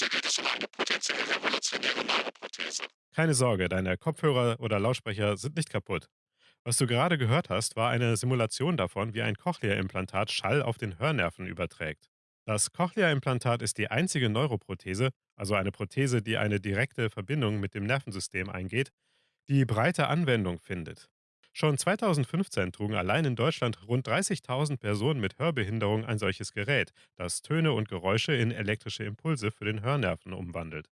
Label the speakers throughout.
Speaker 1: Heute es um eine potenziell revolutionäre Neuroprothese.
Speaker 2: Keine Sorge, deine Kopfhörer oder Lautsprecher sind nicht kaputt. Was du gerade gehört hast, war eine Simulation davon, wie ein Cochlea-Implantat Schall auf den Hörnerven überträgt. Das Cochlea-Implantat ist die einzige Neuroprothese, also eine Prothese, die eine direkte Verbindung mit dem Nervensystem eingeht, die breite Anwendung findet. Schon 2015 trugen allein in Deutschland rund 30.000 Personen mit Hörbehinderung ein solches Gerät, das Töne und Geräusche in elektrische Impulse für den Hörnerven umwandelt.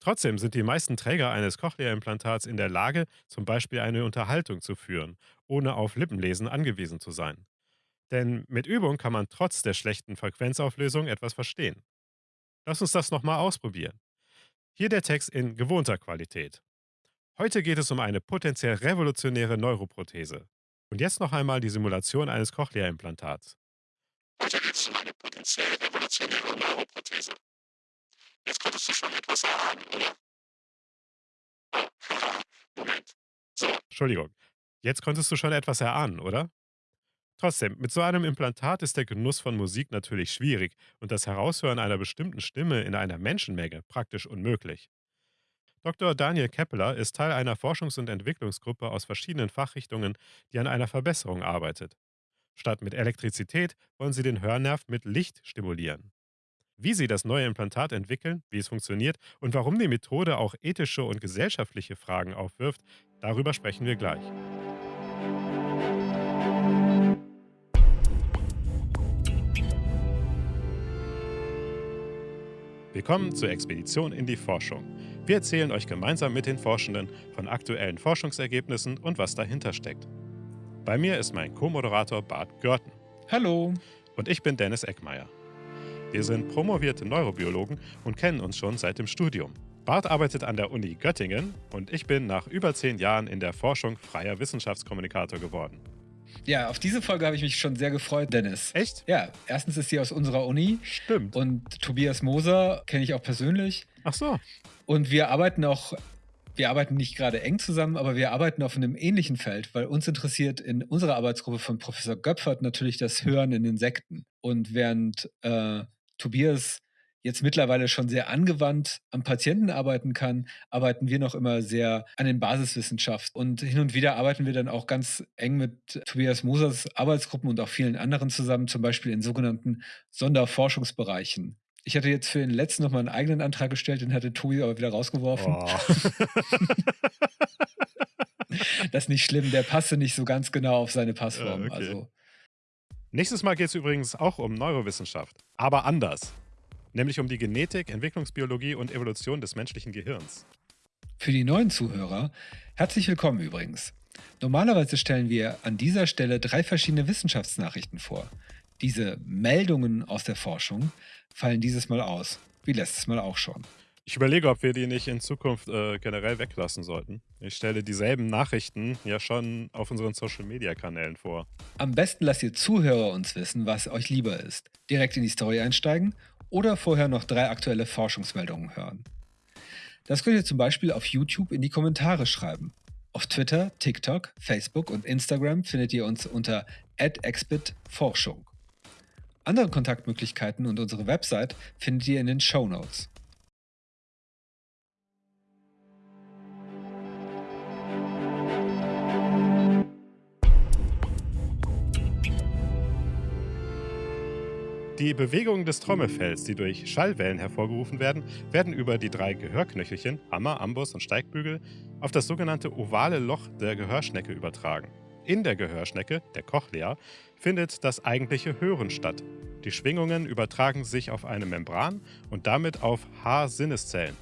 Speaker 2: Trotzdem sind die meisten Träger eines Cochlea-Implantats in der Lage, zum Beispiel eine Unterhaltung zu führen, ohne auf Lippenlesen angewiesen zu sein. Denn mit Übung kann man trotz der schlechten Frequenzauflösung etwas verstehen. Lass uns das nochmal ausprobieren. Hier der Text in gewohnter Qualität. Heute geht es um eine potenziell revolutionäre Neuroprothese. Und jetzt noch einmal die Simulation eines Cochlea-Implantats.
Speaker 1: Heute geht es um eine potenziell revolutionäre Neuroprothese. Jetzt konntest du schon etwas erahnen, oder? Oh, haha, Moment. So,
Speaker 2: Entschuldigung. Jetzt konntest du schon etwas erahnen, oder? Trotzdem, mit so einem Implantat ist der Genuss von Musik natürlich schwierig und das Heraushören einer bestimmten Stimme in einer Menschenmenge praktisch unmöglich. Dr. Daniel Keppeler ist Teil einer Forschungs- und Entwicklungsgruppe aus verschiedenen Fachrichtungen, die an einer Verbesserung arbeitet. Statt mit Elektrizität wollen sie den Hörnerv mit Licht stimulieren. Wie sie das neue Implantat entwickeln, wie es funktioniert und warum die Methode auch ethische und gesellschaftliche Fragen aufwirft, darüber sprechen wir gleich. Willkommen zur Expedition in die Forschung. Wir erzählen euch gemeinsam mit den Forschenden von aktuellen Forschungsergebnissen und was dahinter steckt. Bei mir ist mein Co-Moderator Bart Görten
Speaker 3: Hallo.
Speaker 2: und ich bin Dennis Eckmeier. Wir sind promovierte Neurobiologen und kennen uns schon seit dem Studium. Bart arbeitet an der Uni Göttingen und ich bin nach über zehn Jahren in der Forschung freier Wissenschaftskommunikator geworden.
Speaker 3: Ja, auf diese Folge habe ich mich schon sehr gefreut, Dennis.
Speaker 2: Echt?
Speaker 3: Ja, erstens ist sie aus unserer Uni
Speaker 2: Stimmt.
Speaker 3: und Tobias Moser kenne ich auch persönlich.
Speaker 2: Ach so.
Speaker 3: Und wir arbeiten auch, wir arbeiten nicht gerade eng zusammen, aber wir arbeiten auf einem ähnlichen Feld, weil uns interessiert in unserer Arbeitsgruppe von Professor Göpfert natürlich das Hören in Insekten. Und während äh, Tobias jetzt mittlerweile schon sehr angewandt am Patienten arbeiten kann, arbeiten wir noch immer sehr an den Basiswissenschaften. Und hin und wieder arbeiten wir dann auch ganz eng mit Tobias Mosers Arbeitsgruppen und auch vielen anderen zusammen, zum Beispiel in sogenannten Sonderforschungsbereichen. Ich hatte jetzt für den letzten noch mal einen eigenen Antrag gestellt, den hatte Tobi aber wieder rausgeworfen.
Speaker 2: Oh.
Speaker 3: Das ist nicht schlimm, der passte nicht so ganz genau auf seine Passform.
Speaker 2: okay.
Speaker 3: Also
Speaker 2: Nächstes Mal geht es übrigens auch um Neurowissenschaft, aber anders. Nämlich um die Genetik, Entwicklungsbiologie und Evolution des menschlichen Gehirns.
Speaker 3: Für die neuen Zuhörer, herzlich willkommen übrigens. Normalerweise stellen wir an dieser Stelle drei verschiedene Wissenschaftsnachrichten vor. Diese Meldungen aus der Forschung fallen dieses Mal aus, wie letztes Mal auch schon.
Speaker 2: Ich überlege, ob wir die nicht in Zukunft äh, generell weglassen sollten. Ich stelle dieselben Nachrichten ja schon auf unseren Social-Media-Kanälen vor.
Speaker 3: Am besten lasst ihr Zuhörer uns wissen, was euch lieber ist. Direkt in die Story einsteigen oder vorher noch drei aktuelle Forschungsmeldungen hören. Das könnt ihr zum Beispiel auf YouTube in die Kommentare schreiben. Auf Twitter, TikTok, Facebook und Instagram findet ihr uns unter @exbitforschung. Andere Kontaktmöglichkeiten und unsere Website findet ihr in den Show Notes.
Speaker 2: Die Bewegungen des Trommelfells, die durch Schallwellen hervorgerufen werden, werden über die drei Gehörknöchelchen, Hammer, Amboss und Steigbügel, auf das sogenannte ovale Loch der Gehörschnecke übertragen. In der Gehörschnecke, der Cochlea, findet das eigentliche Hören statt. Die Schwingungen übertragen sich auf eine Membran und damit auf Haarsinneszellen.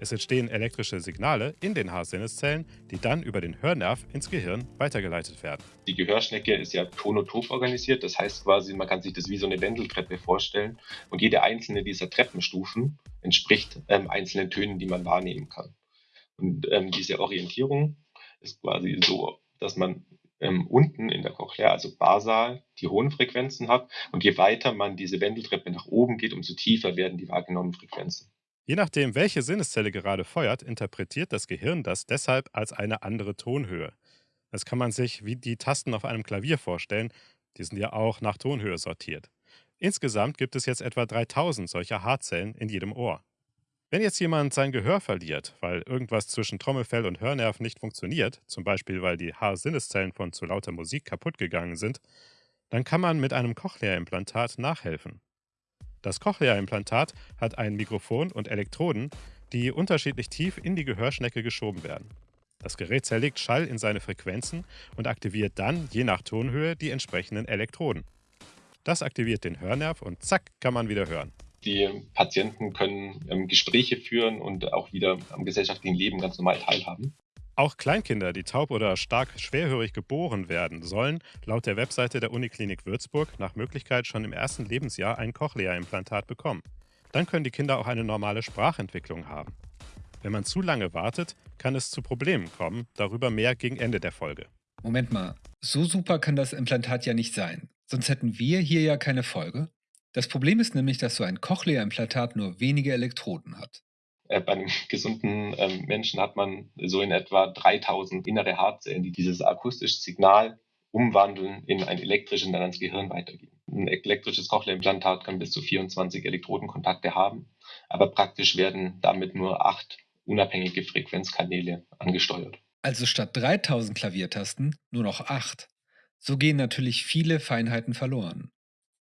Speaker 2: Es entstehen elektrische Signale in den Haarsinneszellen, die dann über den Hörnerv ins Gehirn weitergeleitet werden.
Speaker 4: Die Gehörschnecke ist ja tonotop organisiert, das heißt quasi, man kann sich das wie so eine Wendeltreppe vorstellen und jede einzelne dieser Treppenstufen entspricht ähm, einzelnen Tönen, die man wahrnehmen kann. Und ähm, diese Orientierung ist quasi so, dass man ähm, unten in der Cochlea, also basal, die hohen Frequenzen hat und je weiter man diese Wendeltreppe nach oben geht, umso tiefer werden die wahrgenommenen Frequenzen.
Speaker 2: Je nachdem, welche Sinneszelle gerade feuert, interpretiert das Gehirn das deshalb als eine andere Tonhöhe. Das kann man sich wie die Tasten auf einem Klavier vorstellen, die sind ja auch nach Tonhöhe sortiert. Insgesamt gibt es jetzt etwa 3000 solcher Haarzellen in jedem Ohr. Wenn jetzt jemand sein Gehör verliert, weil irgendwas zwischen Trommelfell und Hörnerv nicht funktioniert, zum Beispiel weil die Haarsinneszellen von zu lauter Musik kaputt gegangen sind, dann kann man mit einem Cochlea-Implantat nachhelfen. Das Cochlea-Implantat hat ein Mikrofon und Elektroden, die unterschiedlich tief in die Gehörschnecke geschoben werden. Das Gerät zerlegt Schall in seine Frequenzen und aktiviert dann, je nach Tonhöhe, die entsprechenden Elektroden. Das aktiviert den Hörnerv und zack, kann man wieder hören.
Speaker 4: Die Patienten können ähm, Gespräche führen und auch wieder am gesellschaftlichen Leben ganz normal teilhaben.
Speaker 2: Auch Kleinkinder, die taub oder stark schwerhörig geboren werden, sollen laut der Webseite der Uniklinik Würzburg nach Möglichkeit schon im ersten Lebensjahr ein Cochlea-Implantat bekommen. Dann können die Kinder auch eine normale Sprachentwicklung haben. Wenn man zu lange wartet, kann es zu Problemen kommen, darüber mehr gegen Ende der Folge.
Speaker 3: Moment mal, so super kann das Implantat ja nicht sein. Sonst hätten wir hier ja keine Folge. Das Problem ist nämlich, dass so ein Cochlea-Implantat nur wenige Elektroden hat.
Speaker 4: Äh, bei einem gesunden ähm, Menschen hat man so in etwa 3000 innere Haarzellen, die dieses akustische Signal umwandeln in ein elektrisches und dann ans Gehirn weitergeben. Ein elektrisches Cochlea-Implantat kann bis zu 24 Elektrodenkontakte haben, aber praktisch werden damit nur acht unabhängige Frequenzkanäle angesteuert.
Speaker 3: Also statt 3000 Klaviertasten nur noch acht. So gehen natürlich viele Feinheiten verloren.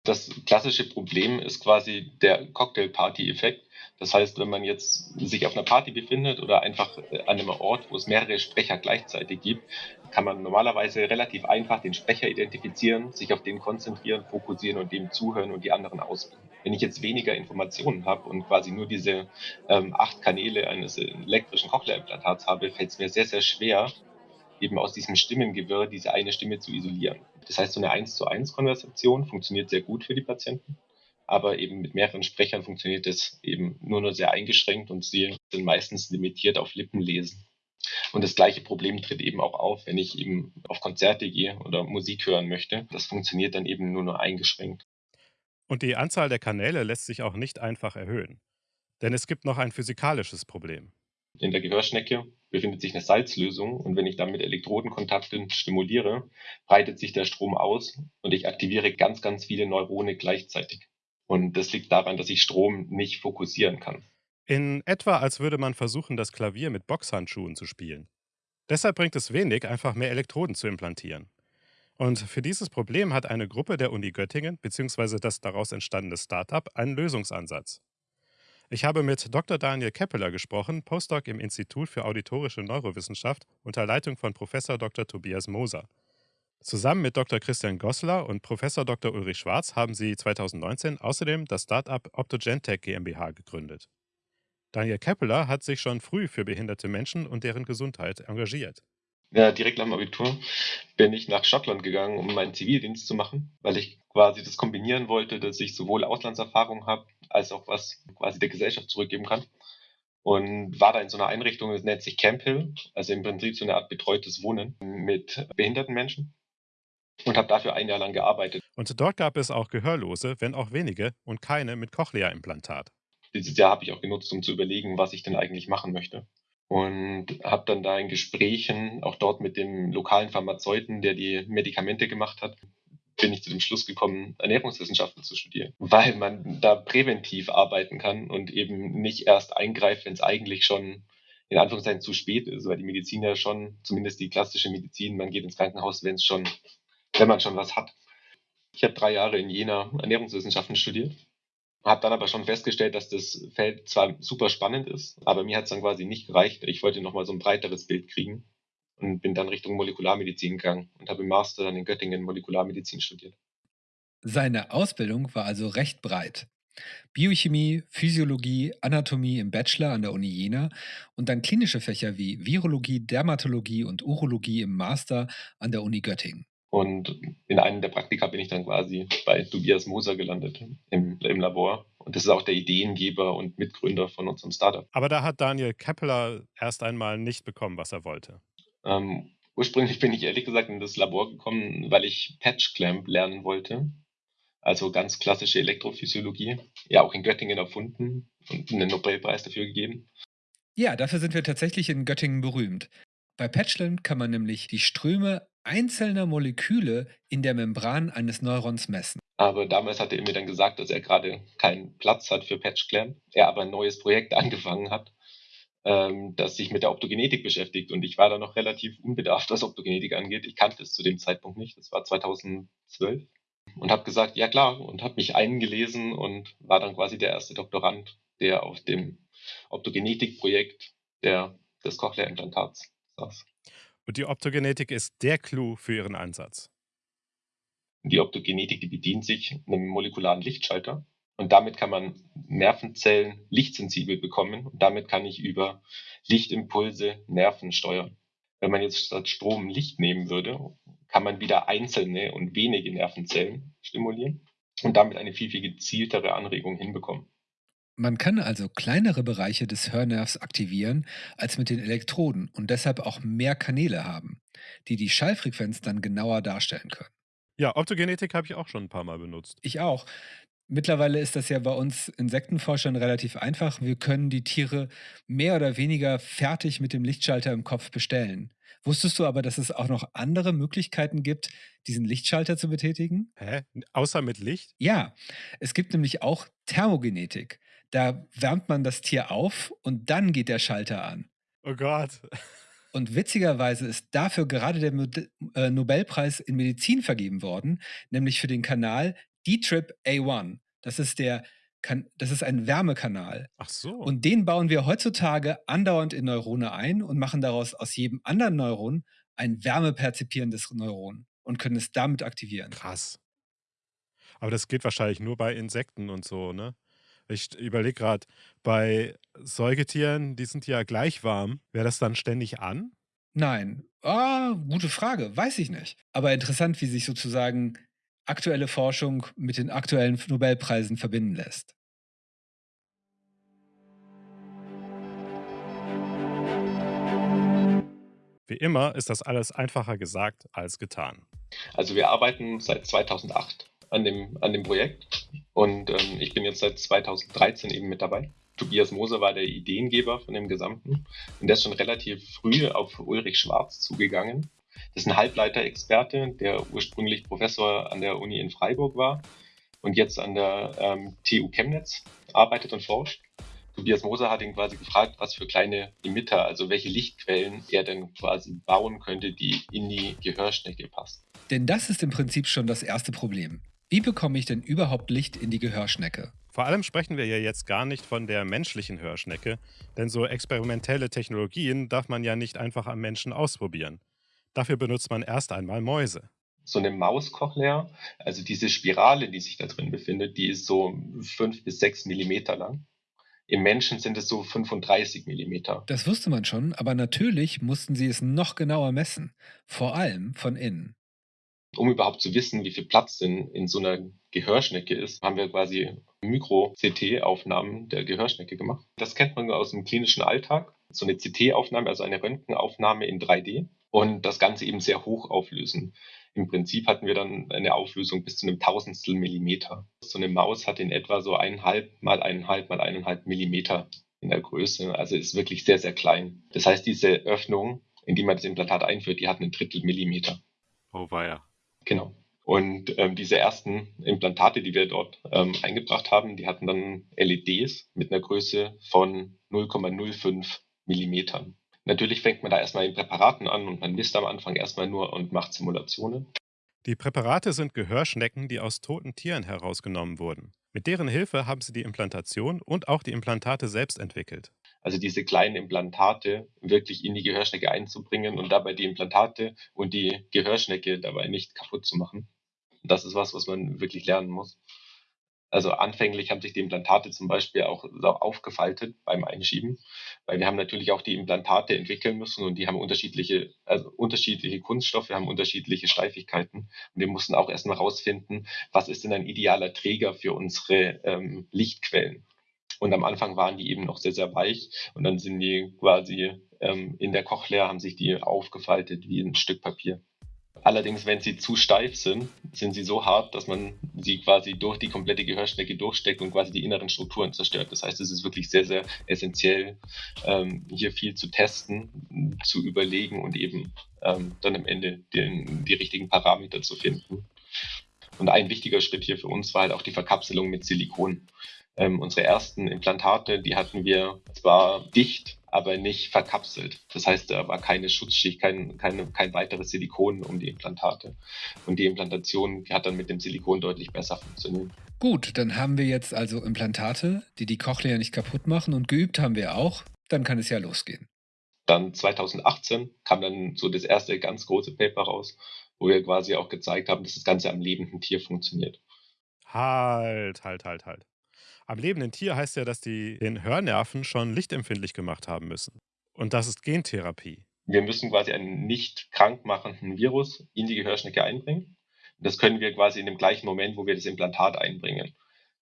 Speaker 4: Das klassische Problem ist quasi der Cocktail-Party-Effekt. Das heißt, wenn man jetzt sich auf einer Party befindet oder einfach äh, an einem Ort, wo es mehrere Sprecher gleichzeitig gibt, kann man normalerweise relativ einfach den Sprecher identifizieren, sich auf den konzentrieren, fokussieren und dem zuhören und die anderen ausblenden. Wenn ich jetzt weniger Informationen habe und quasi nur diese ähm, acht Kanäle eines elektrischen Cochlea-Implantats habe, fällt es mir sehr, sehr schwer, eben aus diesem Stimmengewirr diese eine Stimme zu isolieren. Das heißt, so eine 1 zu 1 Konversation funktioniert sehr gut für die Patienten, aber eben mit mehreren Sprechern funktioniert das eben nur nur sehr eingeschränkt und sie sind meistens limitiert auf Lippenlesen. Und das gleiche Problem tritt eben auch auf, wenn ich eben auf Konzerte gehe oder Musik hören möchte. Das funktioniert dann eben nur nur eingeschränkt.
Speaker 2: Und die Anzahl der Kanäle lässt sich auch nicht einfach erhöhen. Denn es gibt noch ein physikalisches Problem.
Speaker 4: In der Gehörschnecke befindet sich eine Salzlösung und wenn ich dann mit Elektrodenkontakten stimuliere, breitet sich der Strom aus und ich aktiviere ganz, ganz viele Neurone gleichzeitig. Und das liegt daran, dass ich Strom nicht fokussieren kann.
Speaker 2: In etwa, als würde man versuchen, das Klavier mit Boxhandschuhen zu spielen. Deshalb bringt es wenig, einfach mehr Elektroden zu implantieren. Und für dieses Problem hat eine Gruppe der Uni Göttingen bzw. das daraus entstandene Startup einen Lösungsansatz. Ich habe mit Dr. Daniel Keppeler gesprochen, Postdoc im Institut für Auditorische Neurowissenschaft unter Leitung von Prof. Dr. Tobias Moser. Zusammen mit Dr. Christian Gossler und Prof. Dr. Ulrich Schwarz haben sie 2019 außerdem das Startup Optogentech GmbH gegründet. Daniel Keppeler hat sich schon früh für behinderte Menschen und deren Gesundheit engagiert.
Speaker 4: Ja, direkt nach dem Abitur bin ich nach Schottland gegangen, um meinen Zivildienst zu machen, weil ich quasi das kombinieren wollte, dass ich sowohl Auslandserfahrung habe, als auch was quasi der Gesellschaft zurückgeben kann. Und war da in so einer Einrichtung, das nennt sich Camp Hill, also im Prinzip so eine Art betreutes Wohnen mit behinderten Menschen und habe dafür ein Jahr lang gearbeitet.
Speaker 2: Und dort gab es auch Gehörlose, wenn auch wenige, und keine mit Cochlea-Implantat.
Speaker 4: Dieses Jahr habe ich auch genutzt, um zu überlegen, was ich denn eigentlich machen möchte und habe dann da in Gesprächen, auch dort mit dem lokalen Pharmazeuten, der die Medikamente gemacht hat, bin ich zu dem Schluss gekommen, Ernährungswissenschaften zu studieren, weil man da präventiv arbeiten kann und eben nicht erst eingreift, wenn es eigentlich schon in Anführungszeichen zu spät ist, weil die Medizin ja schon, zumindest die klassische Medizin, man geht ins Krankenhaus, wenn es schon, wenn man schon was hat. Ich habe drei Jahre in Jena Ernährungswissenschaften studiert habe dann aber schon festgestellt, dass das Feld zwar super spannend ist, aber mir hat es dann quasi nicht gereicht. Ich wollte nochmal so ein breiteres Bild kriegen und bin dann Richtung Molekularmedizin gegangen und habe im Master dann in Göttingen Molekularmedizin studiert.
Speaker 3: Seine Ausbildung war also recht breit. Biochemie, Physiologie, Anatomie im Bachelor an der Uni Jena und dann klinische Fächer wie Virologie, Dermatologie und Urologie im Master an der Uni Göttingen.
Speaker 4: Und in einem der Praktika bin ich dann quasi bei Tobias Moser gelandet im, im Labor. Und das ist auch der Ideengeber und Mitgründer von unserem Startup.
Speaker 2: Aber da hat Daniel Keppeler erst einmal nicht bekommen, was er wollte.
Speaker 4: Ähm, ursprünglich bin ich ehrlich gesagt in das Labor gekommen, weil ich Patch Clamp lernen wollte. Also ganz klassische Elektrophysiologie. Ja, auch in Göttingen erfunden und einen Nobelpreis dafür gegeben.
Speaker 3: Ja, dafür sind wir tatsächlich in Göttingen berühmt. Bei Patchland kann man nämlich die Ströme einzelner Moleküle in der Membran eines Neurons messen.
Speaker 4: Aber damals hatte er mir dann gesagt, dass er gerade keinen Platz hat für PatchClam, er aber ein neues Projekt angefangen hat, ähm, das sich mit der Optogenetik beschäftigt. Und ich war da noch relativ unbedarft, was Optogenetik angeht. Ich kannte es zu dem Zeitpunkt nicht. Das war 2012. Und habe gesagt, ja klar, und habe mich eingelesen und war dann quasi der erste Doktorand, der auf dem Optogenetik-Projekt des Cochlea-Implantats saß.
Speaker 2: Und die Optogenetik ist der Clou für Ihren Einsatz.
Speaker 4: Die Optogenetik, die bedient sich einem molekularen Lichtschalter und damit kann man Nervenzellen lichtsensibel bekommen und damit kann ich über Lichtimpulse Nerven steuern. Wenn man jetzt statt Strom Licht nehmen würde, kann man wieder einzelne und wenige Nervenzellen stimulieren und damit eine viel, viel gezieltere Anregung hinbekommen.
Speaker 3: Man kann also kleinere Bereiche des Hörnervs aktivieren als mit den Elektroden und deshalb auch mehr Kanäle haben, die die Schallfrequenz dann genauer darstellen können.
Speaker 2: Ja, Optogenetik habe ich auch schon ein paar Mal benutzt.
Speaker 3: Ich auch. Mittlerweile ist das ja bei uns Insektenforschern relativ einfach. Wir können die Tiere mehr oder weniger fertig mit dem Lichtschalter im Kopf bestellen. Wusstest du aber, dass es auch noch andere Möglichkeiten gibt, diesen Lichtschalter zu betätigen?
Speaker 2: Hä? Außer mit Licht?
Speaker 3: Ja, es gibt nämlich auch Thermogenetik. Da wärmt man das Tier auf und dann geht der Schalter an.
Speaker 2: Oh Gott.
Speaker 3: Und witzigerweise ist dafür gerade der äh, Nobelpreis in Medizin vergeben worden, nämlich für den Kanal D-Trip A1. Das ist der das ist ein Wärmekanal.
Speaker 2: Ach so.
Speaker 3: Und den bauen wir heutzutage andauernd in Neurone ein und machen daraus aus jedem anderen Neuron ein wärmeperzipierendes Neuron und können es damit aktivieren.
Speaker 2: Krass. Aber das geht wahrscheinlich nur bei Insekten und so, ne? Ich überlege gerade, bei Säugetieren, die sind ja gleich warm. Wäre das dann ständig an?
Speaker 3: Nein. Ah, gute Frage. Weiß ich nicht. Aber interessant, wie sich sozusagen aktuelle Forschung mit den aktuellen Nobelpreisen verbinden lässt.
Speaker 2: Wie immer ist das alles einfacher gesagt als getan.
Speaker 4: Also wir arbeiten seit 2008 an dem, an dem Projekt und ähm, ich bin jetzt seit 2013 eben mit dabei. Tobias Moser war der Ideengeber von dem Gesamten und der ist schon relativ früh auf Ulrich Schwarz zugegangen. Das ist ein Halbleiterexperte, der ursprünglich Professor an der Uni in Freiburg war und jetzt an der ähm, TU Chemnitz arbeitet und forscht. Tobias Moser hat ihn quasi gefragt, was für kleine Emitter, also welche Lichtquellen er denn quasi bauen könnte, die in die Gehörschnecke passen.
Speaker 3: Denn das ist im Prinzip schon das erste Problem. Wie bekomme ich denn überhaupt Licht in die Gehörschnecke?
Speaker 2: Vor allem sprechen wir ja jetzt gar nicht von der menschlichen Hörschnecke, denn so experimentelle Technologien darf man ja nicht einfach am Menschen ausprobieren. Dafür benutzt man erst einmal Mäuse.
Speaker 4: So eine Mauskochlea, also diese Spirale, die sich da drin befindet, die ist so 5 bis 6 Millimeter lang. Im Menschen sind es so 35 Millimeter.
Speaker 3: Das wusste man schon, aber natürlich mussten sie es noch genauer messen, vor allem von innen
Speaker 4: um überhaupt zu wissen, wie viel Platz denn in so einer Gehörschnecke ist, haben wir quasi Mikro-CT-Aufnahmen der Gehörschnecke gemacht. Das kennt man aus dem klinischen Alltag. So eine CT-Aufnahme, also eine Röntgenaufnahme in 3D und das Ganze eben sehr hoch auflösen. Im Prinzip hatten wir dann eine Auflösung bis zu einem Tausendstel Millimeter. So eine Maus hat in etwa so eineinhalb mal eineinhalb mal eineinhalb Millimeter in der Größe. Also ist wirklich sehr, sehr klein. Das heißt, diese Öffnung, in die man das Implantat einführt, die hat einen Drittel Millimeter.
Speaker 2: Oh weia.
Speaker 4: Genau. Und ähm, diese ersten Implantate, die wir dort ähm, eingebracht haben, die hatten dann LEDs mit einer Größe von 0,05 Millimetern. Natürlich fängt man da erstmal in Präparaten an und man misst am Anfang erstmal nur und macht Simulationen.
Speaker 2: Die Präparate sind Gehörschnecken, die aus toten Tieren herausgenommen wurden. Mit deren Hilfe haben sie die Implantation und auch die Implantate selbst entwickelt.
Speaker 4: Also diese kleinen Implantate wirklich in die Gehörschnecke einzubringen und dabei die Implantate und die Gehörschnecke dabei nicht kaputt zu machen. Das ist was, was man wirklich lernen muss. Also anfänglich haben sich die Implantate zum Beispiel auch aufgefaltet beim Einschieben, weil wir haben natürlich auch die Implantate entwickeln müssen und die haben unterschiedliche, also unterschiedliche Kunststoffe, haben unterschiedliche Steifigkeiten. Und wir mussten auch erstmal rausfinden, was ist denn ein idealer Träger für unsere ähm, Lichtquellen. Und am Anfang waren die eben noch sehr, sehr weich und dann sind die quasi ähm, in der Cochlea, haben sich die aufgefaltet wie ein Stück Papier. Allerdings, wenn sie zu steif sind, sind sie so hart, dass man sie quasi durch die komplette Gehörschnecke durchsteckt und quasi die inneren Strukturen zerstört. Das heißt, es ist wirklich sehr, sehr essentiell, ähm, hier viel zu testen, zu überlegen und eben ähm, dann am Ende den, die richtigen Parameter zu finden. Und ein wichtiger Schritt hier für uns war halt auch die Verkapselung mit Silikon. Ähm, unsere ersten Implantate, die hatten wir zwar dicht, aber nicht verkapselt. Das heißt, da war keine Schutzschicht, kein, keine, kein weiteres Silikon um die Implantate. Und die Implantation die hat dann mit dem Silikon deutlich besser funktioniert.
Speaker 3: Gut, dann haben wir jetzt also Implantate, die die Cochlea nicht kaputt machen und geübt haben wir auch. Dann kann es ja losgehen.
Speaker 4: Dann 2018 kam dann so das erste ganz große Paper raus, wo wir quasi auch gezeigt haben, dass das Ganze am lebenden Tier funktioniert.
Speaker 2: Halt, halt, halt, halt. Am lebenden Tier heißt ja, dass die den Hörnerven schon lichtempfindlich gemacht haben müssen. Und das ist Gentherapie.
Speaker 4: Wir müssen quasi einen nicht krankmachenden Virus in die Gehörschnecke einbringen. Das können wir quasi in dem gleichen Moment, wo wir das Implantat einbringen.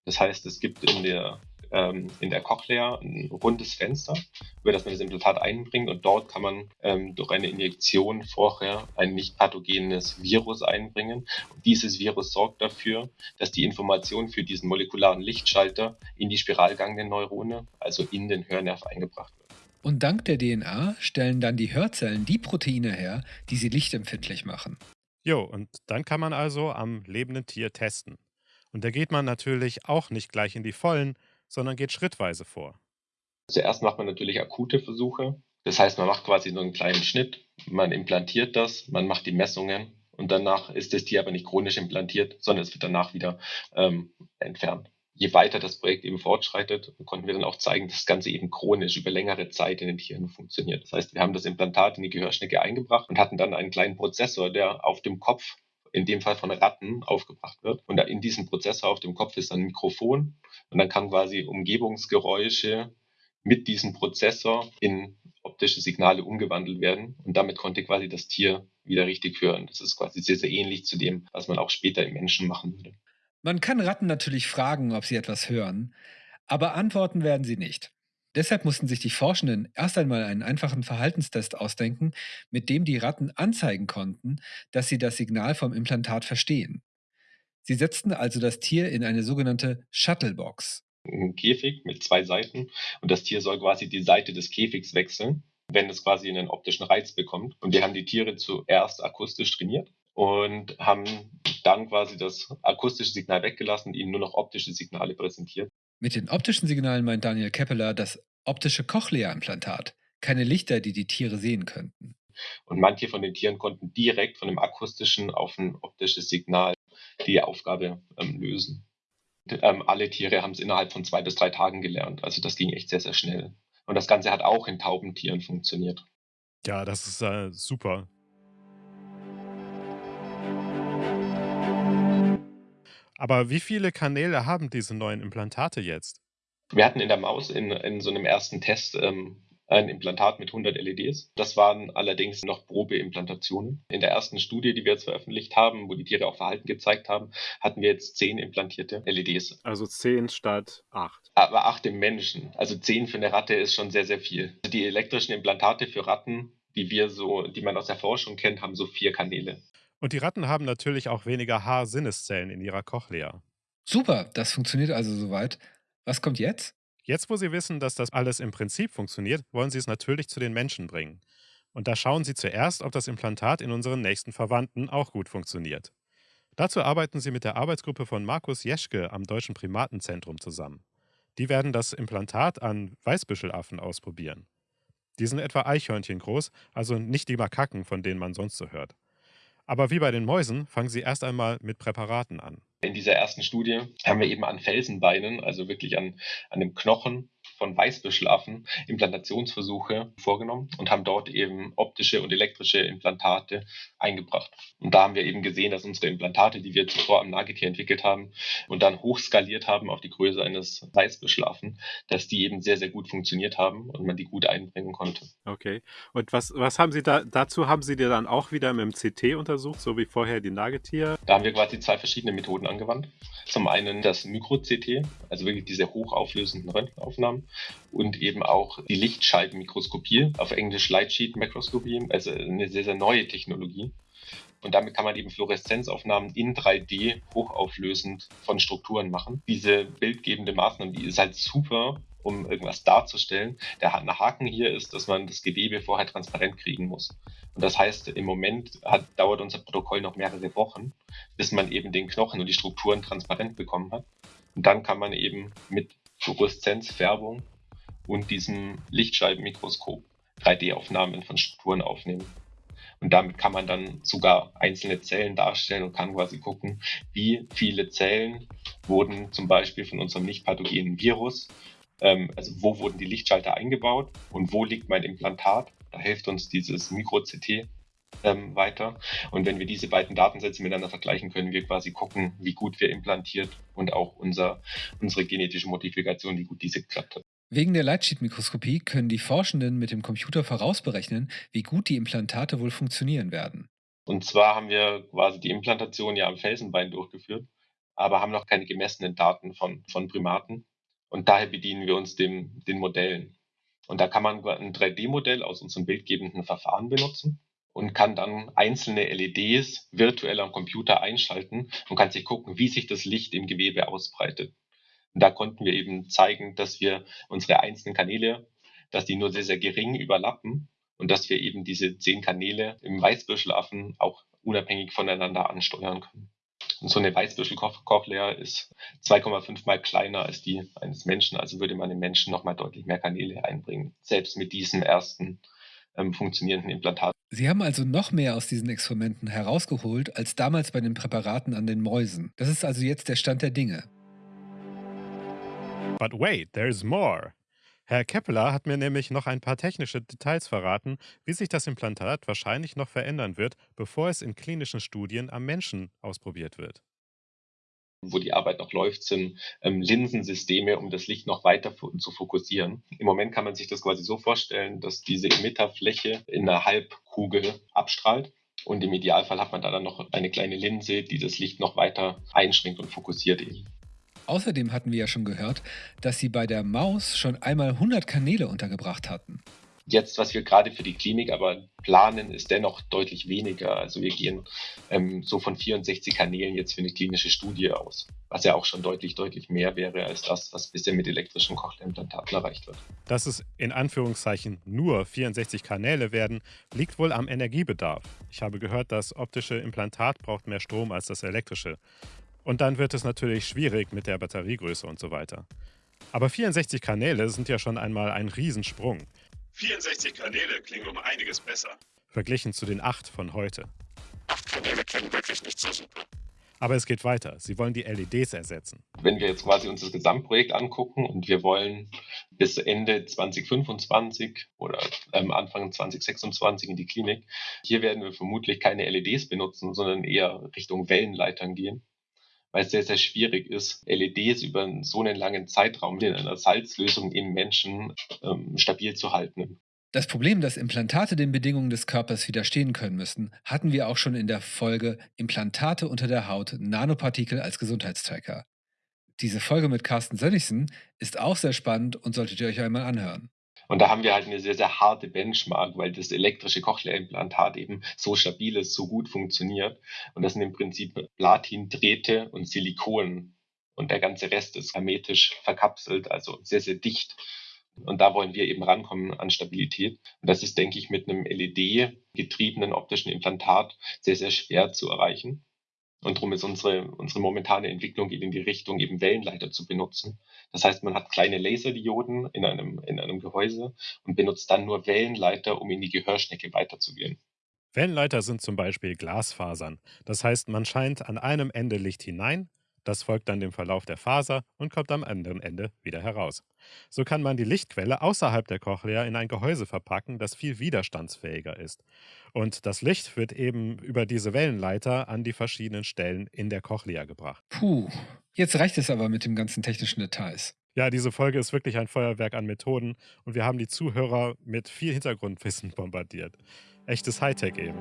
Speaker 4: Das heißt, es gibt in der ähm, in der Cochlea ein rundes Fenster, über das man das Implantat einbringt und dort kann man ähm, durch eine Injektion vorher ein nicht pathogenes Virus einbringen. Und dieses Virus sorgt dafür, dass die Information für diesen molekularen Lichtschalter in die Spiralgang der Neurone, also in den Hörnerv eingebracht wird.
Speaker 3: Und dank der DNA stellen dann die Hörzellen die Proteine her, die sie lichtempfindlich machen.
Speaker 2: Jo, und dann kann man also am lebenden Tier testen. Und da geht man natürlich auch nicht gleich in die Vollen, sondern geht schrittweise vor.
Speaker 4: Zuerst macht man natürlich akute Versuche. Das heißt, man macht quasi nur einen kleinen Schnitt, man implantiert das, man macht die Messungen und danach ist das Tier aber nicht chronisch implantiert, sondern es wird danach wieder ähm, entfernt. Je weiter das Projekt eben fortschreitet, konnten wir dann auch zeigen, dass das Ganze eben chronisch über längere Zeit in den Tieren funktioniert. Das heißt, wir haben das Implantat in die Gehörschnecke eingebracht und hatten dann einen kleinen Prozessor, der auf dem Kopf in dem Fall von Ratten aufgebracht wird. Und in diesem Prozessor auf dem Kopf ist ein Mikrofon und dann kann quasi Umgebungsgeräusche mit diesem Prozessor in optische Signale umgewandelt werden und damit konnte quasi das Tier wieder richtig hören. Das ist quasi sehr, sehr ähnlich zu dem, was man auch später im Menschen machen würde.
Speaker 3: Man kann Ratten natürlich fragen, ob sie etwas hören, aber antworten werden sie nicht. Deshalb mussten sich die Forschenden erst einmal einen einfachen Verhaltenstest ausdenken, mit dem die Ratten anzeigen konnten, dass sie das Signal vom Implantat verstehen. Sie setzten also das Tier in eine sogenannte Shuttlebox.
Speaker 4: Ein Käfig mit zwei Seiten und das Tier soll quasi die Seite des Käfigs wechseln, wenn es quasi einen optischen Reiz bekommt. Und wir haben die Tiere zuerst akustisch trainiert und haben dann quasi das akustische Signal weggelassen und ihnen nur noch optische Signale präsentiert.
Speaker 3: Mit den optischen Signalen meint Daniel Keppeler das optische Cochlea-Implantat, keine Lichter, die die Tiere sehen könnten.
Speaker 4: Und manche von den Tieren konnten direkt von dem akustischen auf ein optisches Signal die Aufgabe ähm, lösen. Ähm, alle Tiere haben es innerhalb von zwei bis drei Tagen gelernt. Also das ging echt sehr, sehr schnell. Und das Ganze hat auch in Taubentieren funktioniert.
Speaker 2: Ja, das ist äh, super. Aber wie viele Kanäle haben diese neuen Implantate jetzt?
Speaker 4: Wir hatten in der Maus in, in so einem ersten Test ähm, ein Implantat mit 100 LEDs. Das waren allerdings noch Probeimplantationen. In der ersten Studie, die wir jetzt veröffentlicht haben, wo die Tiere auch Verhalten gezeigt haben, hatten wir jetzt 10 implantierte LEDs.
Speaker 2: Also 10 statt 8.
Speaker 4: Aber 8 im Menschen. Also 10 für eine Ratte ist schon sehr, sehr viel. Die elektrischen Implantate für Ratten, die wir so, die man aus der Forschung kennt, haben so vier Kanäle.
Speaker 2: Und die Ratten haben natürlich auch weniger Haarsinneszellen in ihrer Cochlea.
Speaker 3: Super, das funktioniert also soweit. Was kommt jetzt?
Speaker 2: Jetzt, wo sie wissen, dass das alles im Prinzip funktioniert, wollen sie es natürlich zu den Menschen bringen. Und da schauen sie zuerst, ob das Implantat in unseren nächsten Verwandten auch gut funktioniert. Dazu arbeiten sie mit der Arbeitsgruppe von Markus Jeschke am Deutschen Primatenzentrum zusammen. Die werden das Implantat an Weißbüschelaffen ausprobieren. Die sind etwa Eichhörnchen groß, also nicht die Makaken, von denen man sonst so hört. Aber wie bei den Mäusen fangen sie erst einmal mit Präparaten an.
Speaker 4: In dieser ersten Studie haben wir eben an Felsenbeinen, also wirklich an, an dem Knochen von Weißbüschelaffen Implantationsversuche vorgenommen und haben dort eben optische und elektrische Implantate eingebracht. Und da haben wir eben gesehen, dass unsere Implantate, die wir zuvor am Nagetier entwickelt haben und dann hochskaliert haben auf die Größe eines Weißbüschelaffen, dass die eben sehr, sehr gut funktioniert haben und man die gut einbringen konnte.
Speaker 2: Okay. Und was, was haben Sie da, dazu haben Sie dir dann auch wieder mit dem CT untersucht, so wie vorher die Nagetier?
Speaker 4: Da haben wir quasi zwei verschiedene Methoden angewandt. Zum einen das Mikro-CT, also wirklich diese hochauflösenden Röntgenaufnahmen und eben auch die Lichtscheibenmikroskopie, auf Englisch Lightsheet Microscopy, also eine sehr, sehr neue Technologie. Und damit kann man eben Fluoreszenzaufnahmen in 3D hochauflösend von Strukturen machen. Diese bildgebende Maßnahme, die ist halt super, um irgendwas darzustellen. Der Haken hier ist, dass man das Gewebe vorher transparent kriegen muss. Und das heißt, im Moment hat, dauert unser Protokoll noch mehrere Wochen, bis man eben den Knochen und die Strukturen transparent bekommen hat. Und dann kann man eben mit Fluoreszenzfärbung und diesem Lichtscheibenmikroskop 3D-Aufnahmen von Strukturen aufnehmen. Und damit kann man dann sogar einzelne Zellen darstellen und kann quasi gucken, wie viele Zellen wurden zum Beispiel von unserem nicht pathogenen Virus, ähm, also wo wurden die Lichtschalter eingebaut und wo liegt mein Implantat. Da hilft uns dieses Mikro-CT ähm, weiter. Und wenn wir diese beiden Datensätze miteinander vergleichen, können wir quasi gucken, wie gut wir implantiert und auch unser, unsere genetische Modifikation, wie gut diese geklappt hat.
Speaker 3: Wegen der Lightsheet-Mikroskopie können die Forschenden mit dem Computer vorausberechnen, wie gut die Implantate wohl funktionieren werden.
Speaker 4: Und zwar haben wir quasi die Implantation ja am Felsenbein durchgeführt, aber haben noch keine gemessenen Daten von, von Primaten. Und daher bedienen wir uns dem, den Modellen. Und da kann man ein 3D-Modell aus unserem bildgebenden Verfahren benutzen und kann dann einzelne LEDs virtuell am Computer einschalten und kann sich gucken, wie sich das Licht im Gewebe ausbreitet. Und da konnten wir eben zeigen, dass wir unsere einzelnen Kanäle, dass die nur sehr, sehr gering überlappen und dass wir eben diese zehn Kanäle im Weißbüschelaffen auch unabhängig voneinander ansteuern können. Und so eine Weißbüschel-Cochlea ist 2,5 mal kleiner als die eines Menschen, also würde man im Menschen nochmal deutlich mehr Kanäle einbringen, selbst mit diesem ersten ähm, funktionierenden Implantat.
Speaker 3: Sie haben also noch mehr aus diesen Experimenten herausgeholt als damals bei den Präparaten an den Mäusen. Das ist also jetzt der Stand der Dinge.
Speaker 2: But wait, there's more. Herr Keppeler hat mir nämlich noch ein paar technische Details verraten, wie sich das Implantat wahrscheinlich noch verändern wird, bevor es in klinischen Studien am Menschen ausprobiert wird.
Speaker 4: Wo die Arbeit noch läuft, sind ähm, Linsensysteme, um das Licht noch weiter zu fokussieren. Im Moment kann man sich das quasi so vorstellen, dass diese Emitterfläche in einer Halbkugel abstrahlt. Und im Idealfall hat man da dann noch eine kleine Linse, die das Licht noch weiter einschränkt und fokussiert eben.
Speaker 3: Außerdem hatten wir ja schon gehört, dass sie bei der Maus schon einmal 100 Kanäle untergebracht hatten.
Speaker 4: Jetzt, was wir gerade für die Klinik aber planen, ist dennoch deutlich weniger. Also wir gehen ähm, so von 64 Kanälen jetzt für eine klinische Studie aus, was ja auch schon deutlich, deutlich mehr wäre als das, was bisher mit elektrischen Cochlea-Implantaten erreicht wird.
Speaker 2: Dass es in Anführungszeichen nur 64 Kanäle werden, liegt wohl am Energiebedarf. Ich habe gehört, das optische Implantat braucht mehr Strom als das elektrische. Und dann wird es natürlich schwierig mit der Batteriegröße und so weiter. Aber 64 Kanäle sind ja schon einmal ein Riesensprung.
Speaker 1: 64 Kanäle klingen um einiges besser.
Speaker 2: Verglichen zu den 8 von heute.
Speaker 1: 8 Kanäle klingen wirklich nicht so super.
Speaker 2: Aber es geht weiter. Sie wollen die LEDs ersetzen.
Speaker 4: Wenn wir jetzt quasi uns das Gesamtprojekt angucken und wir wollen bis Ende 2025 oder ähm, Anfang 2026 in die Klinik, hier werden wir vermutlich keine LEDs benutzen, sondern eher Richtung Wellenleitern gehen weil es sehr, sehr schwierig ist, LEDs über so einen langen Zeitraum in einer Salzlösung im Menschen ähm, stabil zu halten.
Speaker 3: Das Problem, dass Implantate den Bedingungen des Körpers widerstehen können müssen, hatten wir auch schon in der Folge Implantate unter der Haut, Nanopartikel als Gesundheitstracker. Diese Folge mit Carsten Sönnigsen ist auch sehr spannend und solltet ihr euch einmal anhören.
Speaker 4: Und da haben wir halt eine sehr, sehr harte Benchmark, weil das elektrische Cochlea-Implantat eben so stabil ist, so gut funktioniert. Und das sind im Prinzip Platindrähte und Silikon. Und der ganze Rest ist hermetisch verkapselt, also sehr, sehr dicht. Und da wollen wir eben rankommen an Stabilität. Und das ist, denke ich, mit einem LED-getriebenen optischen Implantat sehr, sehr schwer zu erreichen. Und darum ist unsere, unsere momentane Entwicklung geht in die Richtung, eben Wellenleiter zu benutzen. Das heißt, man hat kleine Laserdioden in einem, in einem Gehäuse und benutzt dann nur Wellenleiter, um in die Gehörschnecke weiterzugehen.
Speaker 2: Wellenleiter sind zum Beispiel Glasfasern. Das heißt, man scheint an einem Ende Licht hinein, das folgt dann dem Verlauf der Faser und kommt am anderen Ende wieder heraus. So kann man die Lichtquelle außerhalb der Cochlea in ein Gehäuse verpacken, das viel widerstandsfähiger ist. Und das Licht wird eben über diese Wellenleiter an die verschiedenen Stellen in der Cochlea gebracht.
Speaker 3: Puh, jetzt reicht es aber mit den ganzen technischen Details.
Speaker 2: Ja, diese Folge ist wirklich ein Feuerwerk an Methoden und wir haben die Zuhörer mit viel Hintergrundwissen bombardiert. Echtes Hightech eben.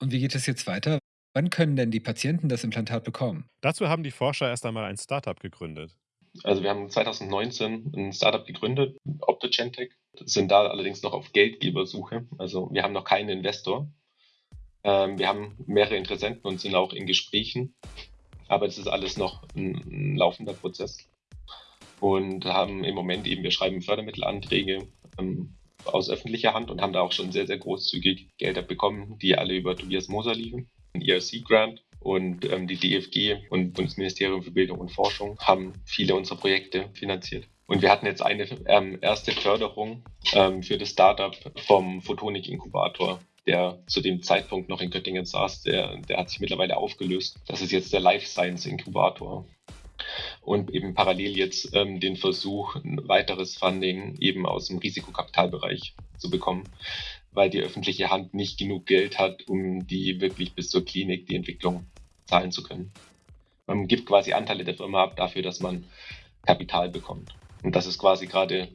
Speaker 3: Und wie geht es jetzt weiter? Wann können denn die Patienten das Implantat bekommen?
Speaker 2: Dazu haben die Forscher erst einmal ein Startup gegründet.
Speaker 4: Also wir haben 2019 ein Startup gegründet, Optogentech, sind da allerdings noch auf Geldgebersuche. Also wir haben noch keinen Investor. Ähm, wir haben mehrere Interessenten und sind auch in Gesprächen, aber es ist alles noch ein, ein laufender Prozess. Und haben im Moment eben, wir schreiben Fördermittelanträge, ähm, aus öffentlicher Hand und haben da auch schon sehr, sehr großzügig Gelder bekommen, die alle über Tobias Moser liefen. Ein ERC-Grant und ähm, die DFG und Bundesministerium für Bildung und Forschung haben viele unserer Projekte finanziert. Und wir hatten jetzt eine ähm, erste Förderung ähm, für das Startup vom Photonik-Inkubator, der zu dem Zeitpunkt noch in Göttingen saß. Der, der hat sich mittlerweile aufgelöst. Das ist jetzt der Life Science Inkubator. Und eben parallel jetzt ähm, den Versuch, ein weiteres Funding eben aus dem Risikokapitalbereich zu bekommen, weil die öffentliche Hand nicht genug Geld hat, um die wirklich bis zur Klinik die Entwicklung zahlen zu können. Man gibt quasi Anteile der Firma ab dafür, dass man Kapital bekommt. Und das ist quasi gerade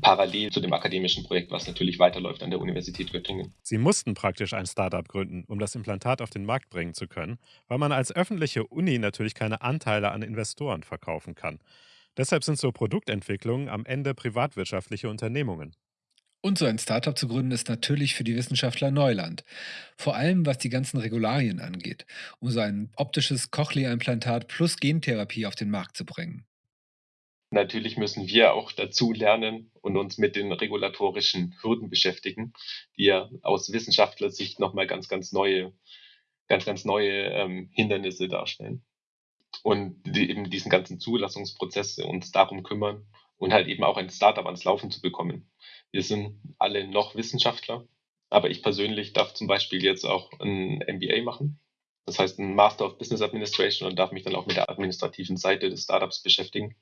Speaker 4: parallel zu dem akademischen Projekt, was natürlich weiterläuft an der Universität Göttingen.
Speaker 2: Sie mussten praktisch ein Startup gründen, um das Implantat auf den Markt bringen zu können, weil man als öffentliche Uni natürlich keine Anteile an Investoren verkaufen kann. Deshalb sind so Produktentwicklungen am Ende privatwirtschaftliche Unternehmungen.
Speaker 3: Und so ein Startup zu gründen ist natürlich für die Wissenschaftler Neuland. Vor allem was die ganzen Regularien angeht, um so ein optisches Cochlea-Implantat plus Gentherapie auf den Markt zu bringen.
Speaker 4: Natürlich müssen wir auch dazu lernen und uns mit den regulatorischen Hürden beschäftigen, die ja aus Wissenschaftlersicht nochmal ganz, ganz neue, ganz, ganz neue ähm, Hindernisse darstellen. Und die, eben diesen ganzen Zulassungsprozess uns darum kümmern und halt eben auch ein Startup ans Laufen zu bekommen. Wir sind alle noch Wissenschaftler, aber ich persönlich darf zum Beispiel jetzt auch ein MBA machen. Das heißt, ein Master of Business Administration und darf mich dann auch mit der administrativen Seite des Startups beschäftigen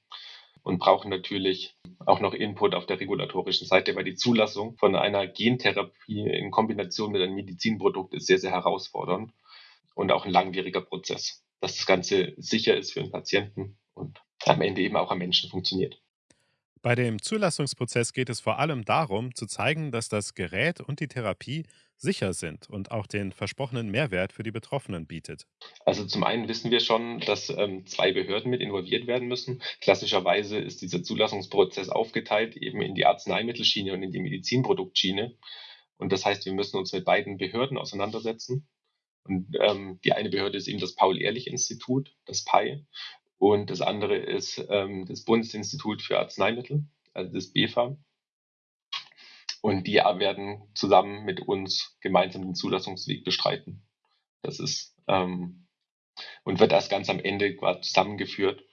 Speaker 4: und brauchen natürlich auch noch Input auf der regulatorischen Seite, weil die Zulassung von einer Gentherapie in Kombination mit einem Medizinprodukt ist sehr, sehr herausfordernd und auch ein langwieriger Prozess, dass das Ganze sicher ist für den Patienten und am Ende eben auch am Menschen funktioniert.
Speaker 2: Bei dem Zulassungsprozess geht es vor allem darum, zu zeigen, dass das Gerät und die Therapie sicher sind und auch den versprochenen Mehrwert für die Betroffenen bietet.
Speaker 4: Also zum einen wissen wir schon, dass ähm, zwei Behörden mit involviert werden müssen. Klassischerweise ist dieser Zulassungsprozess aufgeteilt eben in die Arzneimittelschiene und in die Medizinproduktschiene. Und das heißt, wir müssen uns mit beiden Behörden auseinandersetzen. Und ähm, die eine Behörde ist eben das Paul-Ehrlich-Institut, das PAI. Und das andere ist ähm, das Bundesinstitut für Arzneimittel, also das BFA. Und die werden zusammen mit uns gemeinsam den Zulassungsweg bestreiten. Das ist ähm, und wird das ganz am Ende zusammengeführt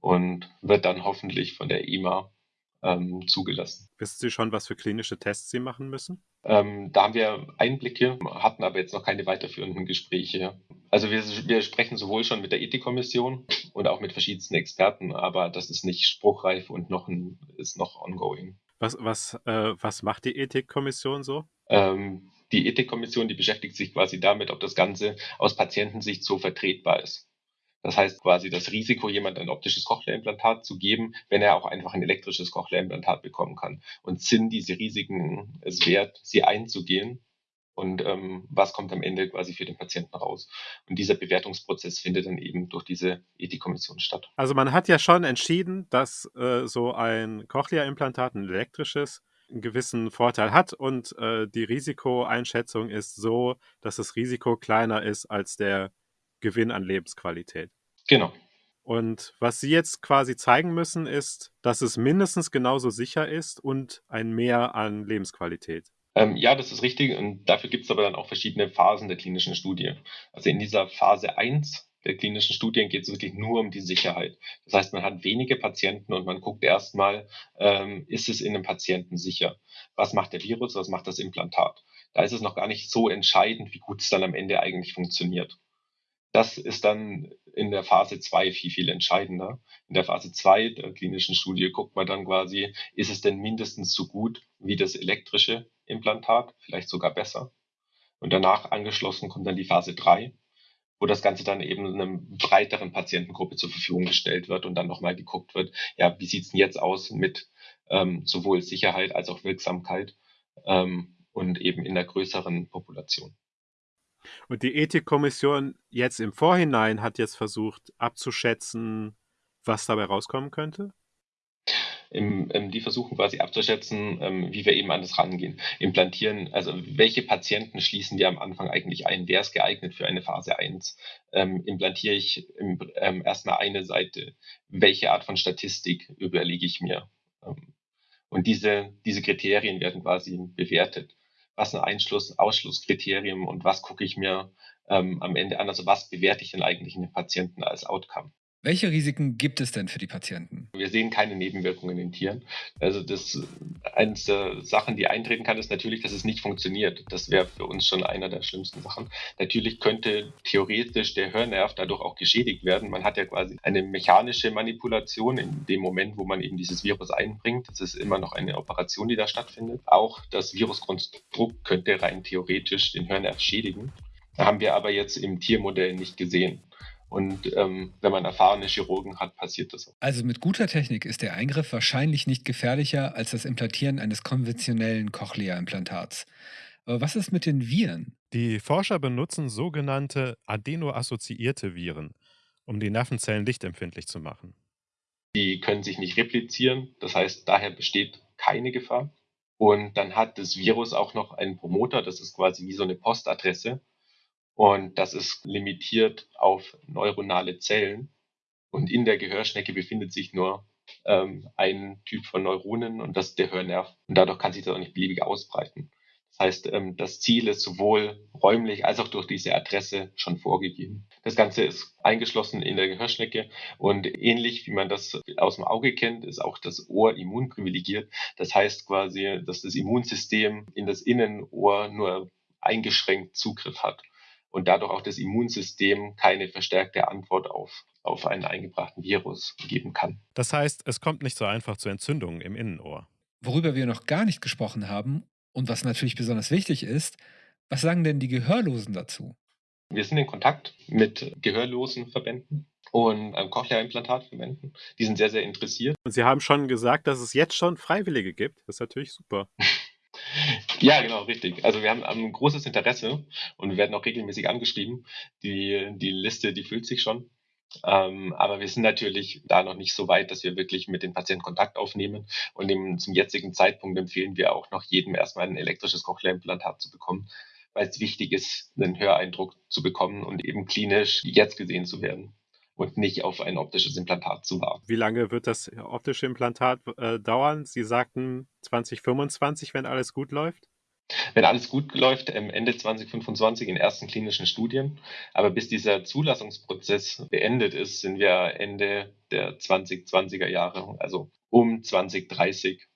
Speaker 4: und wird dann hoffentlich von der EMA ähm, zugelassen.
Speaker 2: Wissen Sie schon, was für klinische Tests Sie machen müssen?
Speaker 4: Ähm, da haben wir Einblicke, hatten aber jetzt noch keine weiterführenden Gespräche. Also wir, wir sprechen sowohl schon mit der Ethikkommission und auch mit verschiedensten Experten, aber das ist nicht spruchreif und noch ein, ist noch ongoing.
Speaker 2: Was, was, äh, was macht die Ethikkommission so?
Speaker 4: Ähm, die Ethikkommission, die beschäftigt sich quasi damit, ob das Ganze aus Patientensicht so vertretbar ist. Das heißt quasi das Risiko, jemand ein optisches Cochlea-Implantat zu geben, wenn er auch einfach ein elektrisches Cochlea-Implantat bekommen kann. Und sind diese Risiken es wert, sie einzugehen? Und ähm, was kommt am Ende quasi für den Patienten raus? Und dieser Bewertungsprozess findet dann eben durch diese Ethikkommission statt.
Speaker 2: Also man hat ja schon entschieden, dass äh, so ein Cochlea-Implantat, ein elektrisches, einen gewissen Vorteil hat und äh, die Risikoeinschätzung ist so, dass das Risiko kleiner ist als der Gewinn an Lebensqualität.
Speaker 4: Genau.
Speaker 2: Und was Sie jetzt quasi zeigen müssen, ist, dass es mindestens genauso sicher ist und ein Mehr an Lebensqualität.
Speaker 4: Ähm, ja, das ist richtig. Und dafür gibt es aber dann auch verschiedene Phasen der klinischen Studie. Also in dieser Phase 1 der klinischen Studien geht es wirklich nur um die Sicherheit. Das heißt, man hat wenige Patienten und man guckt erstmal, ähm, ist es in einem Patienten sicher? Was macht der Virus? Was macht das Implantat? Da ist es noch gar nicht so entscheidend, wie gut es dann am Ende eigentlich funktioniert. Das ist dann in der Phase 2 viel, viel entscheidender. In der Phase 2 der klinischen Studie guckt man dann quasi, ist es denn mindestens so gut wie das elektrische Implantat, vielleicht sogar besser. Und danach angeschlossen kommt dann die Phase 3, wo das Ganze dann eben einer breiteren Patientengruppe zur Verfügung gestellt wird und dann nochmal geguckt wird, ja, wie sieht's denn jetzt aus mit ähm, sowohl Sicherheit als auch Wirksamkeit ähm, und eben in der größeren Population.
Speaker 2: Und die Ethikkommission jetzt im Vorhinein hat jetzt versucht abzuschätzen, was dabei rauskommen könnte?
Speaker 4: Im, ähm, die versuchen quasi abzuschätzen, ähm, wie wir eben an das rangehen. Implantieren, also welche Patienten schließen wir am Anfang eigentlich ein? Wer ist geeignet für eine Phase 1? Ähm, implantiere ich im, ähm, erstmal eine Seite? Welche Art von Statistik überlege ich mir? Ähm, Und diese, diese Kriterien werden quasi bewertet. Was ein Einschluss, Ausschlusskriterium und was gucke ich mir ähm, am Ende an? Also was bewerte ich denn eigentlich in den Patienten als Outcome?
Speaker 3: Welche Risiken gibt es denn für die Patienten?
Speaker 4: Wir sehen keine Nebenwirkungen in Tieren. Also das eines der Sachen, die eintreten kann, ist natürlich, dass es nicht funktioniert. Das wäre für uns schon einer der schlimmsten Sachen. Natürlich könnte theoretisch der Hörnerv dadurch auch geschädigt werden. Man hat ja quasi eine mechanische Manipulation in dem Moment, wo man eben dieses Virus einbringt. Das ist immer noch eine Operation, die da stattfindet. Auch das Viruskonstrukt könnte rein theoretisch den Hörnerv schädigen. Haben wir aber jetzt im Tiermodell nicht gesehen. Und ähm, wenn man erfahrene Chirurgen hat, passiert das auch.
Speaker 3: Also mit guter Technik ist der Eingriff wahrscheinlich nicht gefährlicher als das Implantieren eines konventionellen Cochlea-Implantats. Aber was ist mit den Viren?
Speaker 2: Die Forscher benutzen sogenannte adeno-assoziierte Viren, um die Nervenzellen lichtempfindlich zu machen.
Speaker 4: Die können sich nicht replizieren, das heißt, daher besteht keine Gefahr. Und dann hat das Virus auch noch einen Promoter, das ist quasi wie so eine Postadresse. Und das ist limitiert auf neuronale Zellen. Und in der Gehörschnecke befindet sich nur ähm, ein Typ von Neuronen und das ist der Hörnerv. Und dadurch kann sich das auch nicht beliebig ausbreiten. Das heißt, ähm, das Ziel ist sowohl räumlich als auch durch diese Adresse schon vorgegeben. Das Ganze ist eingeschlossen in der Gehörschnecke und ähnlich wie man das aus dem Auge kennt, ist auch das Ohr immunprivilegiert. Das heißt quasi, dass das Immunsystem in das Innenohr nur eingeschränkt Zugriff hat und dadurch auch das Immunsystem keine verstärkte Antwort auf, auf einen eingebrachten Virus geben kann.
Speaker 2: Das heißt, es kommt nicht so einfach zu Entzündungen im Innenohr.
Speaker 3: Worüber wir noch gar nicht gesprochen haben und was natürlich besonders wichtig ist, was sagen denn die Gehörlosen dazu?
Speaker 4: Wir sind in Kontakt mit gehörlosen Verbänden und ähm, Cochlea-Implantatverbänden. Die sind sehr, sehr interessiert.
Speaker 2: Und Sie haben schon gesagt, dass es jetzt schon Freiwillige gibt. Das ist natürlich super.
Speaker 4: Ja, genau, richtig. Also wir haben ein großes Interesse und wir werden auch regelmäßig angeschrieben. Die, die Liste, die füllt sich schon. Ähm, aber wir sind natürlich da noch nicht so weit, dass wir wirklich mit den Patienten Kontakt aufnehmen. Und dem, zum jetzigen Zeitpunkt empfehlen wir auch noch jedem erstmal ein elektrisches Cochlea-Implantat zu bekommen, weil es wichtig ist, einen Höreindruck zu bekommen und eben klinisch jetzt gesehen zu werden und nicht auf ein optisches Implantat zu warten.
Speaker 2: Wie lange wird das optische Implantat äh, dauern? Sie sagten 2025, wenn alles gut läuft?
Speaker 4: Wenn alles gut läuft, Ende 2025 in ersten klinischen Studien. Aber bis dieser Zulassungsprozess beendet ist, sind wir Ende der 2020er Jahre, also um 2030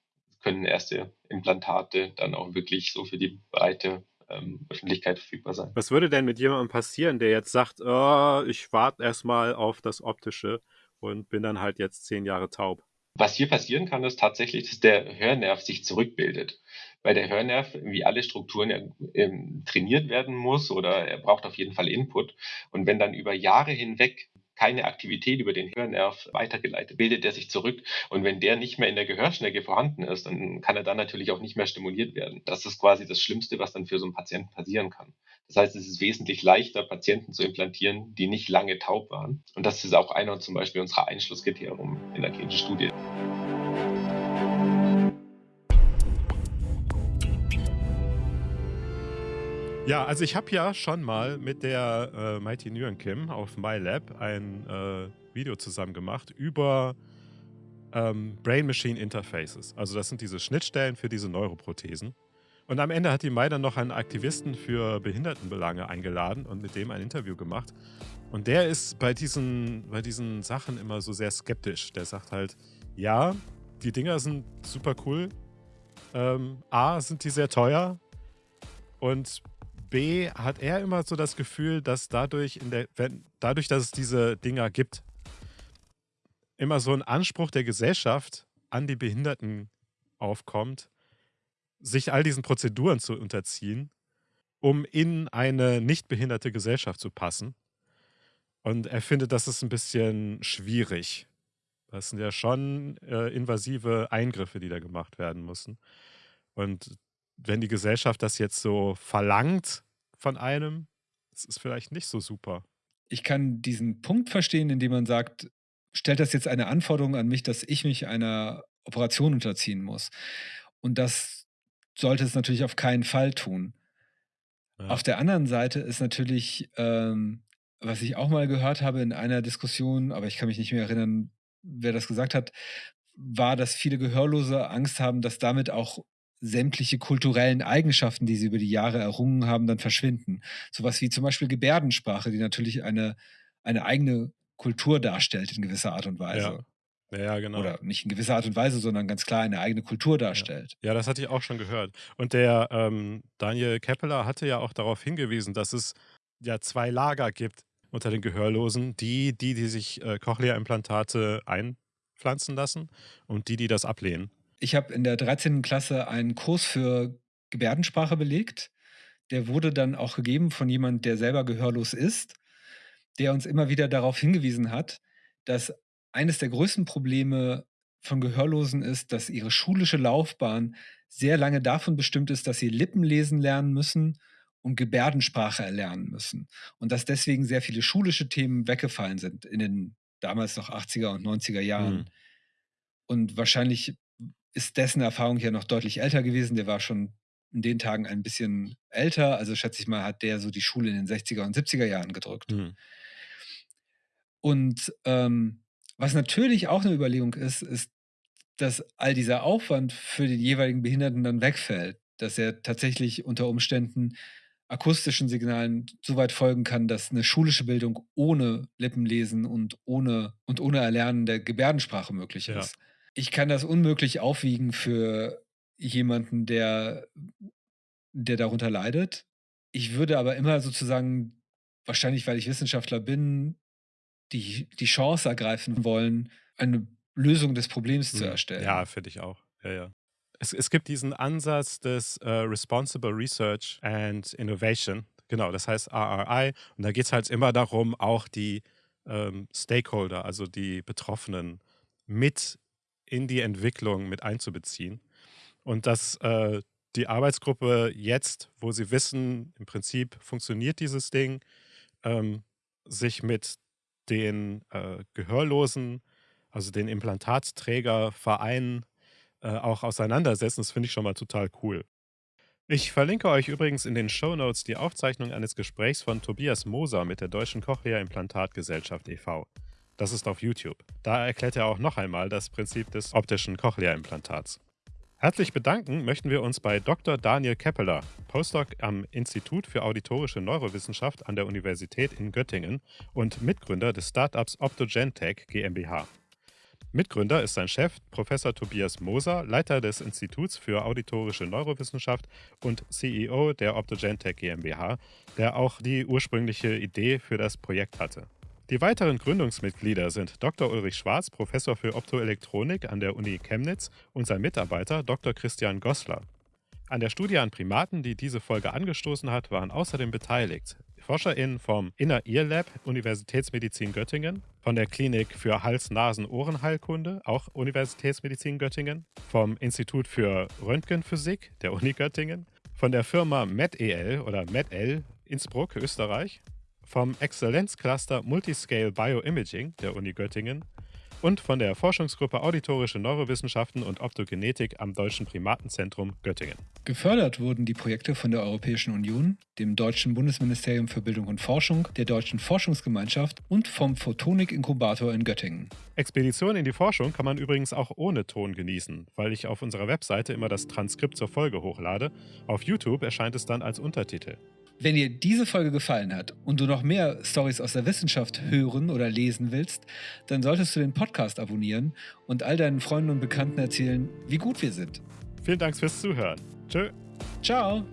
Speaker 4: können erste Implantate dann auch wirklich so für die breite ähm, Öffentlichkeit verfügbar sein.
Speaker 2: Was würde denn mit jemandem passieren, der jetzt sagt, oh, ich warte erstmal auf das Optische und bin dann halt jetzt zehn Jahre taub?
Speaker 4: Was hier passieren kann, ist tatsächlich, dass der Hörnerv sich zurückbildet. Weil der Hörnerv, wie alle Strukturen, ähm, trainiert werden muss oder er braucht auf jeden Fall Input. Und wenn dann über Jahre hinweg keine Aktivität über den Hörnerv weitergeleitet, bildet er sich zurück. Und wenn der nicht mehr in der Gehörschnecke vorhanden ist, dann kann er dann natürlich auch nicht mehr stimuliert werden. Das ist quasi das Schlimmste, was dann für so einen Patienten passieren kann. Das heißt, es ist wesentlich leichter, Patienten zu implantieren, die nicht lange taub waren. Und das ist auch einer zum Beispiel unserer Einschlusskriterien in der klinischen Studie.
Speaker 2: Ja, also ich habe ja schon mal mit der äh, Mighty Nguyen Kim auf MyLab ein äh, Video zusammen gemacht über ähm, Brain-Machine Interfaces. Also das sind diese Schnittstellen für diese Neuroprothesen. Und am Ende hat die Mai dann noch einen Aktivisten für Behindertenbelange eingeladen und mit dem ein Interview gemacht. Und der ist bei diesen, bei diesen Sachen immer so sehr skeptisch. Der sagt halt, ja, die Dinger sind super cool. Ähm, A, sind die sehr teuer. Und Hat er immer so das Gefühl, dass dadurch, in der, wenn, dadurch, dass es diese Dinger gibt, immer so ein Anspruch der Gesellschaft an die Behinderten aufkommt, sich all diesen Prozeduren zu unterziehen, um in eine nicht behinderte Gesellschaft zu passen. Und er findet, das ist ein bisschen schwierig. Das sind ja schon äh, invasive Eingriffe, die da gemacht werden müssen. Und wenn die Gesellschaft das jetzt so verlangt von einem, das ist vielleicht nicht so super.
Speaker 3: Ich kann diesen Punkt verstehen, indem man sagt, stellt das jetzt eine Anforderung an mich, dass ich mich einer Operation unterziehen muss. Und das sollte es natürlich auf keinen Fall tun. Ja. Auf der anderen Seite ist natürlich, ähm, was ich auch mal gehört habe in einer Diskussion, aber ich kann mich nicht mehr erinnern, wer das gesagt hat, war, dass viele Gehörlose Angst haben, dass damit auch sämtliche kulturellen Eigenschaften, die sie über die Jahre errungen haben, dann verschwinden. Sowas wie zum Beispiel Gebärdensprache, die natürlich eine, eine eigene Kultur darstellt in gewisser Art und Weise.
Speaker 2: Ja. ja, genau.
Speaker 3: Oder nicht in gewisser Art und Weise, sondern ganz klar eine eigene Kultur darstellt.
Speaker 2: Ja, das hatte ich auch schon gehört. Und der ähm, Daniel Keppeler hatte ja auch darauf hingewiesen, dass es ja zwei Lager gibt unter den Gehörlosen. Die, die, die sich äh, Cochlea-Implantate einpflanzen lassen und die, die das ablehnen.
Speaker 3: Ich habe in der 13. Klasse einen Kurs für Gebärdensprache belegt. Der wurde dann auch gegeben von jemand, der selber gehörlos ist, der uns immer wieder darauf hingewiesen hat, dass eines der größten Probleme von Gehörlosen ist, dass ihre schulische Laufbahn sehr lange davon bestimmt ist, dass sie Lippen lesen lernen müssen und Gebärdensprache erlernen müssen. Und dass deswegen sehr viele schulische Themen weggefallen sind in den damals noch 80er und 90er Jahren. Mhm. Und wahrscheinlich ist dessen Erfahrung ja noch deutlich älter gewesen. Der war schon in den Tagen ein bisschen älter. Also schätze ich mal, hat der so die Schule in den 60er und 70er Jahren gedrückt. Mhm. Und ähm, was natürlich auch eine Überlegung ist, ist, dass all dieser Aufwand für den jeweiligen Behinderten dann wegfällt. Dass er tatsächlich unter Umständen akustischen Signalen so weit folgen kann, dass eine schulische Bildung ohne Lippenlesen und ohne, und ohne Erlernen der Gebärdensprache möglich ist. Ja ich kann das unmöglich aufwiegen für jemanden, der, der darunter leidet. Ich würde aber immer sozusagen, wahrscheinlich weil ich Wissenschaftler bin, die, die Chance ergreifen wollen, eine Lösung des Problems zu erstellen.
Speaker 2: Ja, finde ich auch. Ja, ja. Es, es gibt diesen Ansatz des uh, Responsible Research and Innovation. Genau, das heißt RRI. Und da geht es halt immer darum, auch die ähm, Stakeholder, also die Betroffenen, mit in die Entwicklung mit einzubeziehen. Und dass äh, die Arbeitsgruppe jetzt, wo sie wissen, im Prinzip funktioniert dieses Ding, ähm, sich mit den äh, Gehörlosen, also den Implantatträgervereinen, äh, auch auseinandersetzen, das finde ich schon mal total cool. Ich verlinke euch übrigens in den Show Notes die Aufzeichnung eines Gesprächs von Tobias Moser mit der Deutschen Cochlea-Implantatgesellschaft e.V. Das ist auf YouTube. Da erklärt er auch noch einmal das Prinzip des optischen Cochlea-Implantats. Herzlich bedanken möchten wir uns bei Dr. Daniel Keppeler, Postdoc am Institut für Auditorische Neurowissenschaft an der Universität in Göttingen und Mitgründer des Startups Optogentech GmbH. Mitgründer ist sein Chef, Professor Tobias Moser, Leiter des Instituts für Auditorische Neurowissenschaft und CEO der Optogentech GmbH, der auch die ursprüngliche Idee für das Projekt hatte. Die weiteren Gründungsmitglieder sind Dr. Ulrich Schwarz, Professor für Optoelektronik an der Uni Chemnitz und sein Mitarbeiter Dr. Christian Gossler. An der Studie an Primaten, die diese Folge angestoßen hat, waren außerdem beteiligt ForscherInnen vom Inner Ear Lab Universitätsmedizin Göttingen, von der Klinik für Hals-Nasen-Ohrenheilkunde, auch Universitätsmedizin Göttingen, vom Institut für Röntgenphysik der Uni Göttingen, von der Firma MedEL oder MedL Innsbruck, Österreich vom Exzellenzcluster Multiscale Bioimaging der Uni Göttingen und von der Forschungsgruppe Auditorische Neurowissenschaften und Optogenetik am Deutschen Primatenzentrum Göttingen.
Speaker 3: Gefördert wurden die Projekte von der Europäischen Union, dem Deutschen Bundesministerium für Bildung und Forschung, der Deutschen Forschungsgemeinschaft und vom Photonik-Inkubator in Göttingen.
Speaker 2: Expedition in die Forschung kann man übrigens auch ohne Ton genießen, weil ich auf unserer Webseite immer das Transkript zur Folge hochlade. Auf YouTube erscheint es dann als Untertitel.
Speaker 3: Wenn dir diese Folge gefallen hat und du noch mehr Stories aus der Wissenschaft hören oder lesen willst, dann solltest du den Podcast abonnieren und all deinen Freunden und Bekannten erzählen, wie gut wir sind.
Speaker 2: Vielen Dank fürs Zuhören. Tschö.
Speaker 3: Ciao.